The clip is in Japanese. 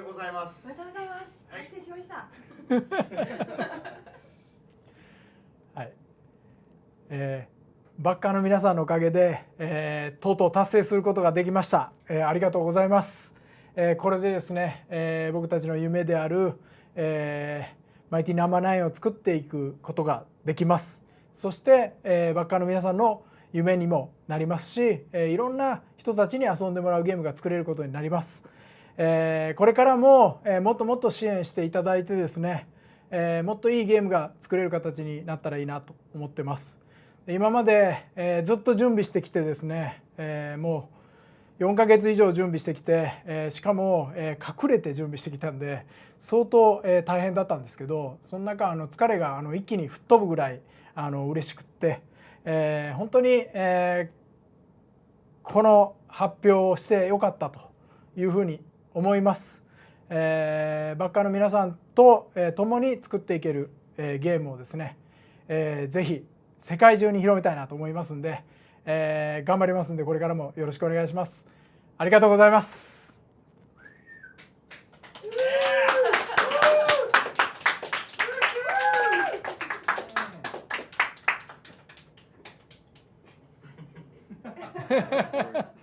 でございます。おめでとうございます。はい。達成しました。はい。えー、バッカーの皆さんのおかげで、えーとうとう達成することができました、えーありがとうございます、えーこれでですね、えー僕たちの夢である、えーマイティナンバーナインを作っていくことができます。そして、えーバッカーの皆さんの夢にもなりますし、えーいろんな人たちに遊んでもらうゲームが作れることになります、えーこれからも、えーもっともっと支援していただいてですね、えーもっといいゲームが作れる形になったらいいなと思ってます。今まで、えーずっと準備してきてですね、えーもう4ヶ月以上準備してきて、えーしかも、えー隠れて準備してきたんで相当、えー大変だったんですけどその中あの疲れがあの一気に吹っ飛ぶぐらいあの嬉しくって、えー本当に、えーこの発表をしてよかったというふうに思います。えーバッカーの皆さんと、えー共に作っていける、えーゲームをですね、えーぜひ世界中に広めたいなと思いますんで、えー頑張りますんでこれからもよろしくお願いします。ありがとうございます。